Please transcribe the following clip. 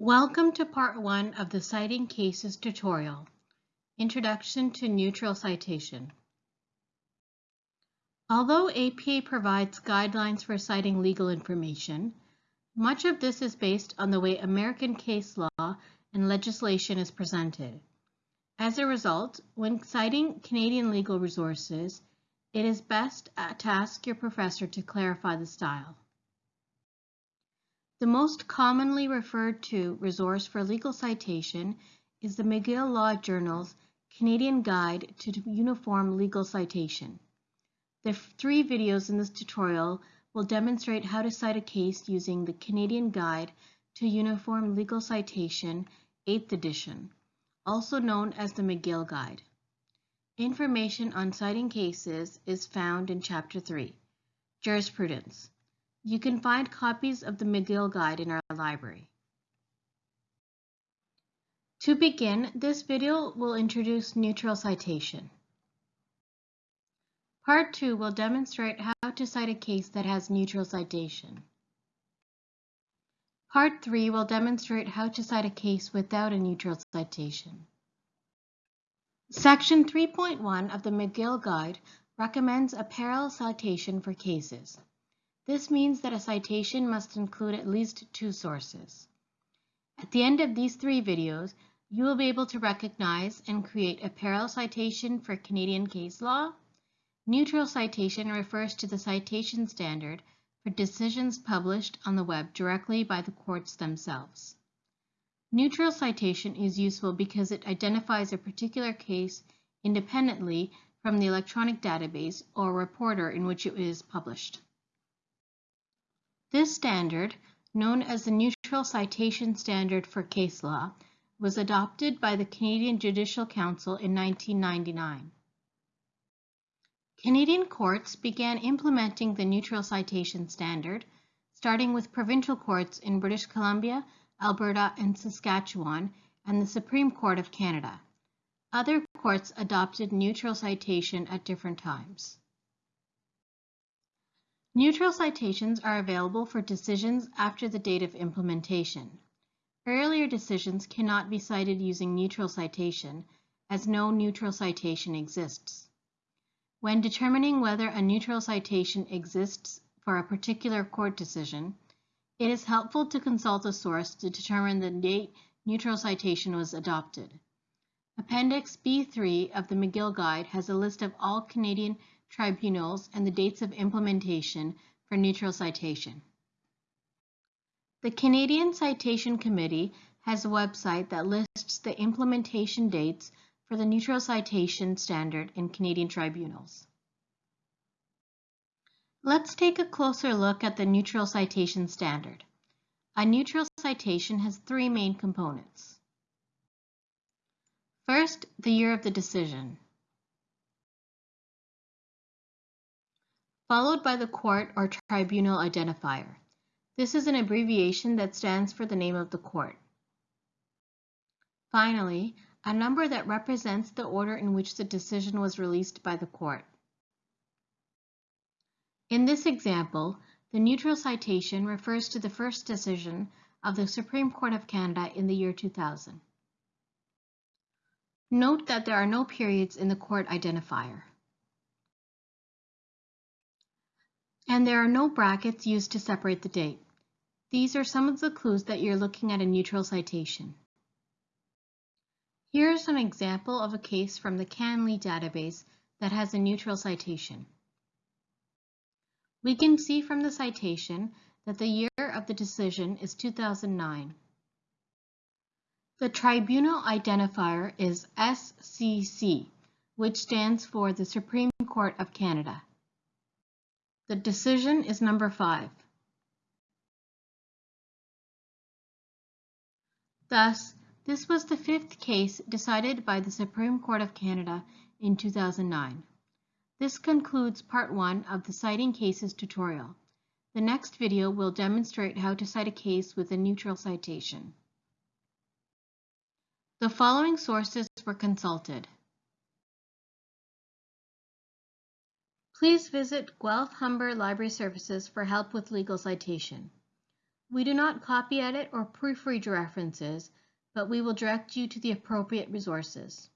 Welcome to part one of the Citing Cases tutorial, Introduction to Neutral Citation. Although APA provides guidelines for citing legal information, much of this is based on the way American case law and legislation is presented. As a result, when citing Canadian legal resources, it is best to ask your professor to clarify the style. The most commonly referred to resource for legal citation is the McGill Law Journal's Canadian Guide to Uniform Legal Citation. The three videos in this tutorial will demonstrate how to cite a case using the Canadian Guide to Uniform Legal Citation 8th edition, also known as the McGill Guide. Information on citing cases is found in Chapter 3, Jurisprudence. You can find copies of the McGill Guide in our library. To begin, this video will introduce neutral citation. Part 2 will demonstrate how to cite a case that has neutral citation. Part 3 will demonstrate how to cite a case without a neutral citation. Section 3.1 of the McGill Guide recommends a parallel citation for cases. This means that a citation must include at least two sources. At the end of these three videos, you will be able to recognize and create a parallel citation for Canadian case law. Neutral citation refers to the citation standard for decisions published on the web directly by the courts themselves. Neutral citation is useful because it identifies a particular case independently from the electronic database or reporter in which it is published. This standard, known as the Neutral Citation Standard for Case Law, was adopted by the Canadian Judicial Council in 1999. Canadian courts began implementing the Neutral Citation Standard, starting with provincial courts in British Columbia, Alberta, and Saskatchewan, and the Supreme Court of Canada. Other courts adopted neutral citation at different times. Neutral citations are available for decisions after the date of implementation. Earlier decisions cannot be cited using neutral citation, as no neutral citation exists. When determining whether a neutral citation exists for a particular court decision, it is helpful to consult a source to determine the date neutral citation was adopted. Appendix B3 of the McGill Guide has a list of all Canadian tribunals, and the dates of implementation for neutral citation. The Canadian Citation Committee has a website that lists the implementation dates for the neutral citation standard in Canadian tribunals. Let's take a closer look at the neutral citation standard. A neutral citation has three main components. First, the year of the decision. Followed by the court or tribunal identifier. This is an abbreviation that stands for the name of the court. Finally, a number that represents the order in which the decision was released by the court. In this example, the neutral citation refers to the first decision of the Supreme Court of Canada in the year 2000. Note that there are no periods in the court identifier. And there are no brackets used to separate the date. These are some of the clues that you're looking at a neutral citation. Here's an example of a case from the CanLII database that has a neutral citation. We can see from the citation that the year of the decision is 2009. The tribunal identifier is SCC, which stands for the Supreme Court of Canada. The decision is number five. Thus, this was the fifth case decided by the Supreme Court of Canada in 2009. This concludes part one of the Citing Cases tutorial. The next video will demonstrate how to cite a case with a neutral citation. The following sources were consulted. Please visit Guelph Humber Library Services for help with legal citation. We do not copy edit or proofread your references, but we will direct you to the appropriate resources.